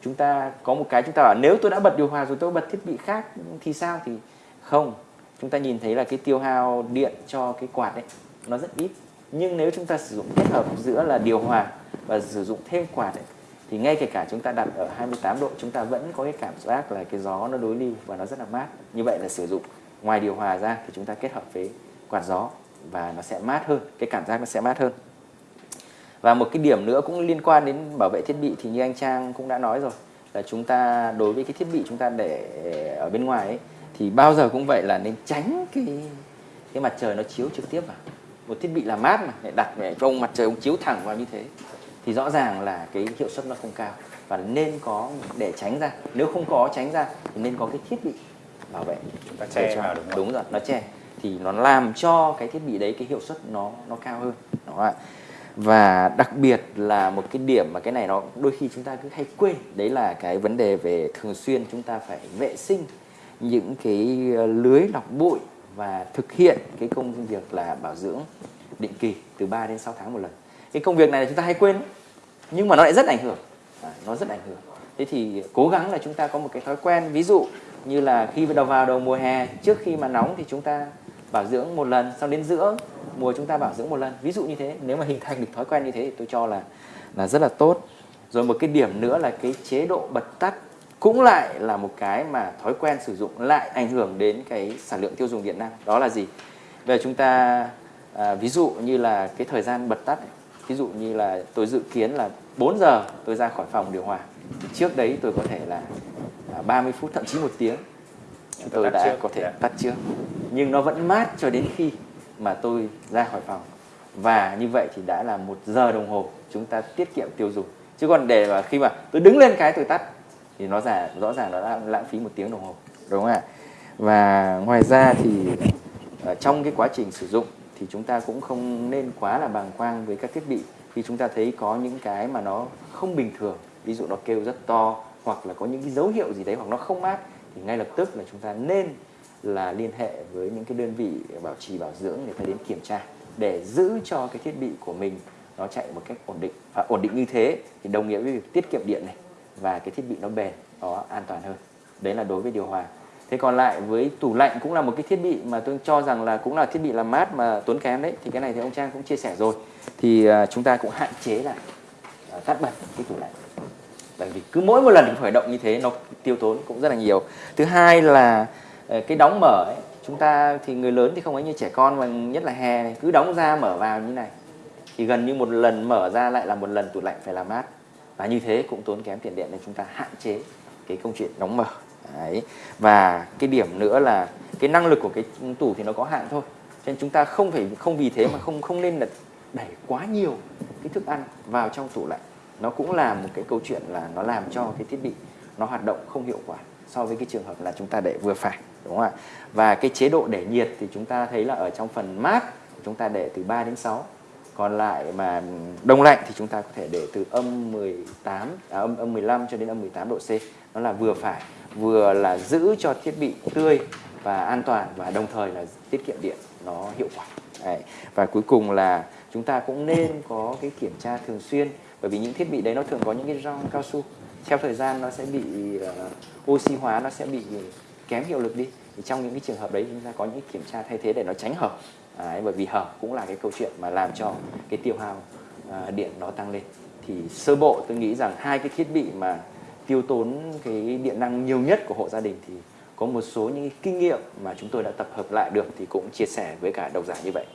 chúng ta có một cái chúng ta bảo nếu tôi đã bật điều hòa rồi tôi bật thiết bị khác thì sao? Thì không. Chúng ta nhìn thấy là cái tiêu hao điện cho cái quạt đấy nó rất ít. Nhưng nếu chúng ta sử dụng kết hợp giữa là điều hòa và sử dụng thêm quạt ấy, thì ngay kể cả chúng ta đặt ở 28 độ chúng ta vẫn có cái cảm giác là cái gió nó đối lưu và nó rất là mát. Như vậy là sử dụng ngoài điều hòa ra thì chúng ta kết hợp với quạt gió và nó sẽ mát hơn cái cảm giác nó sẽ mát hơn và một cái điểm nữa cũng liên quan đến bảo vệ thiết bị thì như anh Trang cũng đã nói rồi là chúng ta đối với cái thiết bị chúng ta để ở bên ngoài ấy, thì bao giờ cũng vậy là nên tránh cái cái mặt trời nó chiếu trực tiếp vào. Một thiết bị làm mát mà lại đặt để cho ông mặt trời ông chiếu thẳng vào như thế thì rõ ràng là cái hiệu suất nó không cao. Và nên có để tránh ra nếu không có tránh ra thì nên có cái thiết bị bảo vệ. Chúng ta che vào đúng không? đúng rồi nó che. Thì nó làm cho cái thiết bị đấy cái hiệu suất nó nó cao hơn. Đúng không ạ và đặc biệt là một cái điểm mà cái này nó đôi khi chúng ta cứ hay quên đấy là cái vấn đề về thường xuyên chúng ta phải vệ sinh những cái ờ, lưới lọc bụi và thực hiện cái công việc là bảo dưỡng định kỳ từ 3 đến 6 tháng một lần. Cái công việc này là chúng ta hay quên nhưng mà nó lại rất ảnh hưởng. À, nó rất ảnh hưởng. Thế thì cố gắng là chúng ta có một cái thói quen ví dụ như là khi đầu vào đầu mùa hè trước khi mà nóng thì chúng ta bảo dưỡng một lần sau đến giữa mùa chúng ta bảo dưỡng một lần. Ví dụ như thế nếu mà hình thành được thói quen như thế thì tôi cho là là rất là tốt. Rồi một cái điểm nữa là cái chế độ bật tắt cũng lại là một cái mà thói quen sử dụng lại ảnh hưởng đến cái sản lượng tiêu dùng điện năng đó là gì? Về chúng ta à, ví dụ như là cái thời gian bật tắt ví dụ như là tôi dự kiến là 4 giờ tôi ra khỏi phòng điều hòa. Thì trước đấy tôi có thể là 30 à, phút thậm chí một tiếng tôi đã có thể tắt trước. Nhưng nó vẫn mát cho đến khi mà tôi ra khỏi phòng. Và như vậy thì đã là một giờ đồng hồ chúng ta tiết kiệm tiêu dùng. Chứ còn để mà khi mà tôi đứng lên cái tôi tắt, thì nó giả, rõ ràng nó đã lãng phí một tiếng đồng hồ, đúng không ạ? Và ngoài ra thì ở trong cái quá trình sử dụng thì chúng ta cũng không nên quá là bàng quang với các thiết bị. Khi chúng ta thấy có những cái mà nó không bình thường, ví dụ nó kêu rất to, hoặc là có những cái dấu hiệu gì đấy hoặc nó không mát, thì ngay lập tức là chúng ta nên là liên hệ với những cái đơn vị bảo trì, bảo dưỡng để ta đến kiểm tra để giữ cho cái thiết bị của mình nó chạy một cách ổn định. Và ổn định như thế thì đồng nghĩa với việc tiết kiệm điện này và cái thiết bị nó bền, nó an toàn hơn. Đấy là đối với điều hòa. Thế còn lại với tủ lạnh cũng là một cái thiết bị mà tôi cho rằng là cũng là thiết bị làm mát mà tốn kém đấy. Thì cái này thì ông Trang cũng chia sẻ rồi. Thì à, chúng ta cũng hạn chế lại à, tắt bật cái tủ lạnh. Bởi vì cứ mỗi một lần khởi động như thế nó tiêu tốn cũng rất là nhiều. Thứ hai là Ờ, cái đóng mở ấy, chúng ta thì người lớn thì không ấy như trẻ con mà nhất là hè này cứ đóng ra mở vào như này. Thì gần như một lần mở ra lại là một lần tủ lạnh phải làm mát. Và như thế cũng tốn kém tiền điện nên chúng ta hạn chế cái câu chuyện đóng mở. Đấy. và cái điểm nữa là cái năng lực của cái tủ thì nó có hạn thôi. Cho nên chúng ta không phải không vì thế mà không không nên là đẩy quá nhiều cái thức ăn vào trong tủ lạnh. Nó cũng là một cái câu chuyện là nó làm cho cái thiết bị nó hoạt động không hiệu quả so với cái trường hợp là chúng ta để vừa phải đúng không ạ? Và cái chế độ để nhiệt thì chúng ta thấy là ở trong phần mát chúng ta để từ 3 đến 6 còn lại mà đông lạnh thì chúng ta có thể để từ âm 18 à, âm âm 15 cho đến âm 18 độ C. Nó là vừa phải vừa là giữ cho thiết bị tươi và an toàn và đồng thời là tiết kiệm điện nó hiệu quả. Đấy. và cuối cùng là chúng ta cũng nên có cái kiểm tra thường xuyên bởi vì những thiết bị đấy nó thường có những cái rong cao su theo thời gian nó sẽ bị ờ, uh, oxy hóa nó sẽ bị kém hiệu lực đi. Thì trong những cái trường hợp đấy chúng ta có những kiểm tra thay thế để nó tránh hở. À, bởi vì hở cũng là cái câu chuyện mà làm cho cái tiêu hao uh, điện nó tăng lên. Thì sơ bộ tôi nghĩ rằng hai cái thiết bị mà tiêu tốn cái điện năng nhiều nhất của hộ gia đình thì có một số những kinh nghiệm mà chúng tôi đã tập hợp lại được thì cũng chia sẻ với cả độc giả như vậy.